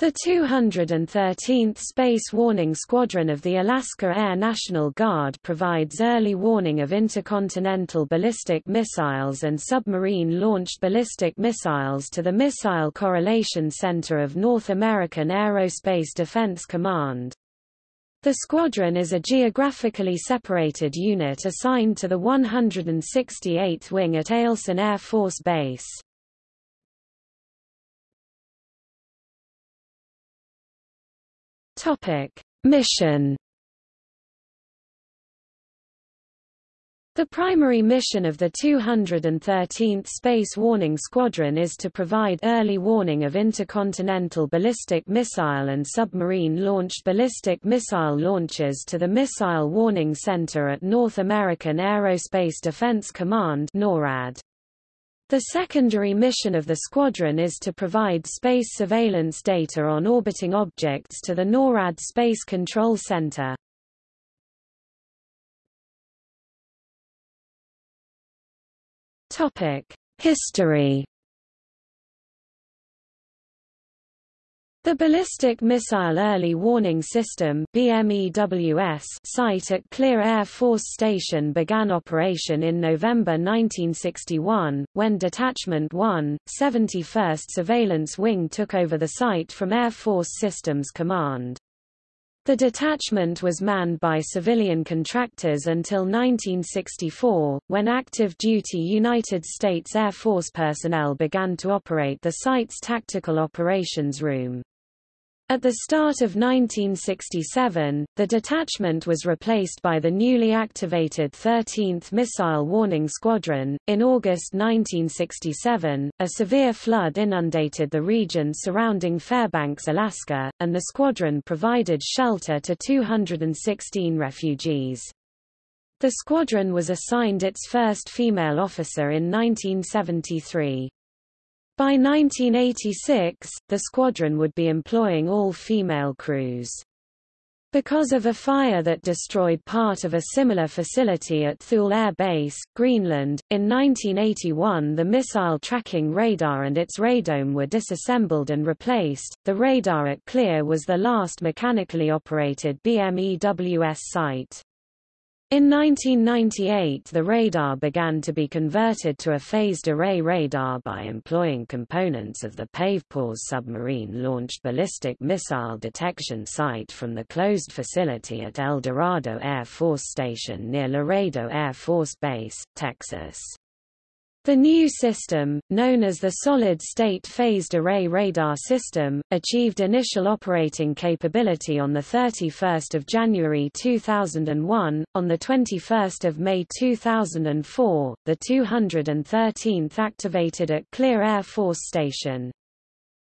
The 213th Space Warning Squadron of the Alaska Air National Guard provides early warning of intercontinental ballistic missiles and submarine-launched ballistic missiles to the Missile Correlation Center of North American Aerospace Defense Command. The squadron is a geographically separated unit assigned to the 168th Wing at Eielson Air Force Base. Topic: Mission The primary mission of the 213th Space Warning Squadron is to provide early warning of intercontinental ballistic missile and submarine-launched ballistic missile launches to the Missile Warning Center at North American Aerospace Defense Command NORAD. The secondary mission of the squadron is to provide space surveillance data on orbiting objects to the NORAD Space Control Center. History The Ballistic Missile Early Warning System BMEWS site at Clear Air Force Station began operation in November 1961, when Detachment 1, 71st Surveillance Wing took over the site from Air Force Systems Command. The detachment was manned by civilian contractors until 1964, when active-duty United States Air Force personnel began to operate the site's Tactical Operations Room. At the start of 1967, the detachment was replaced by the newly activated 13th Missile Warning Squadron. In August 1967, a severe flood inundated the region surrounding Fairbanks, Alaska, and the squadron provided shelter to 216 refugees. The squadron was assigned its first female officer in 1973. By 1986, the squadron would be employing all-female crews. Because of a fire that destroyed part of a similar facility at Thule Air Base, Greenland, in 1981 the missile tracking radar and its radome were disassembled and replaced. The radar at Clear was the last mechanically operated BMEWS site. In 1998 the radar began to be converted to a phased array radar by employing components of the PAVE PAWS submarine-launched ballistic missile detection site from the closed facility at Eldorado Air Force Station near Laredo Air Force Base, Texas. The new system, known as the Solid-State Phased Array Radar System, achieved initial operating capability on 31 January 2001. On 21 May 2004, the 213th activated at Clear Air Force Station.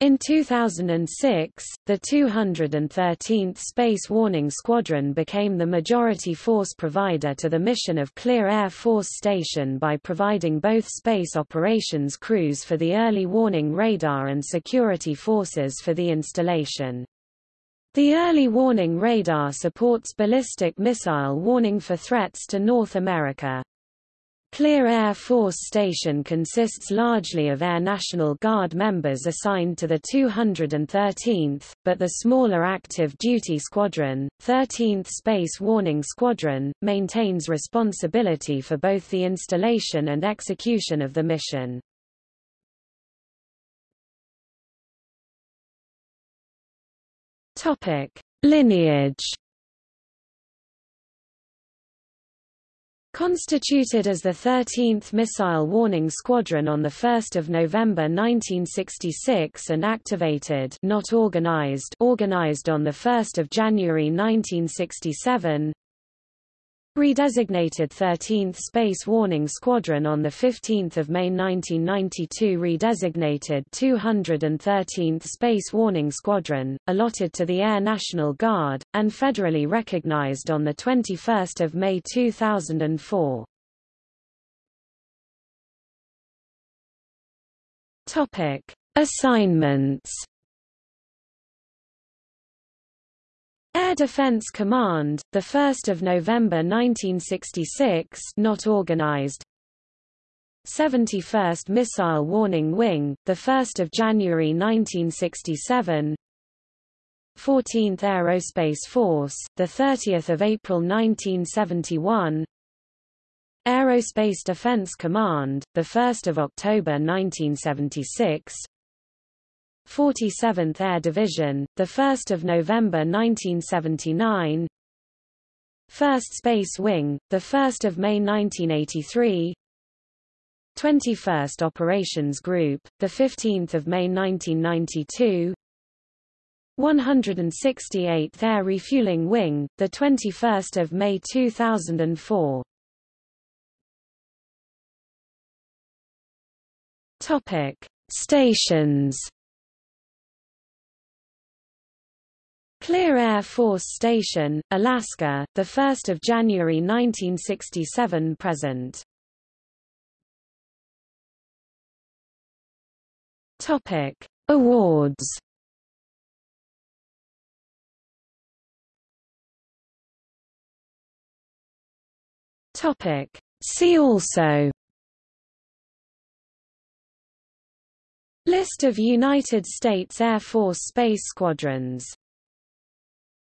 In 2006, the 213th Space Warning Squadron became the majority force provider to the mission of Clear Air Force Station by providing both space operations crews for the early warning radar and security forces for the installation. The early warning radar supports ballistic missile warning for threats to North America. Clear Air Force Station consists largely of Air National Guard members assigned to the 213th, but the smaller active duty squadron, 13th Space Warning Squadron, maintains responsibility for both the installation and execution of the mission. Topic: Lineage Constituted as the 13th Missile Warning Squadron on 1 November 1966 and activated not organized organized on 1 January 1967, Redesignated 13th Space Warning Squadron on 15 May 1992 Redesignated 213th Space Warning Squadron, allotted to the Air National Guard, and federally recognized on 21 May 2004. Assignments Air Defense Command, the 1st of November 1966, not organized. 71st Missile Warning Wing, the 1st of January 1967. 14th Aerospace Force, the 30th of April 1971. Aerospace Defense Command, the 1st of October 1976. 47th Air Division, the 1st of November 1979. 1st Space Wing, the 1st of May 1983. 21st Operations Group, the 15th of May 1992. 168th Air Refueling Wing, the 21st of May 2004. Topic: Stations. Clear Air Force Station, Alaska, the 1st of January 1967 present. Topic: Awards. Topic: See also List of United States Air Force space squadrons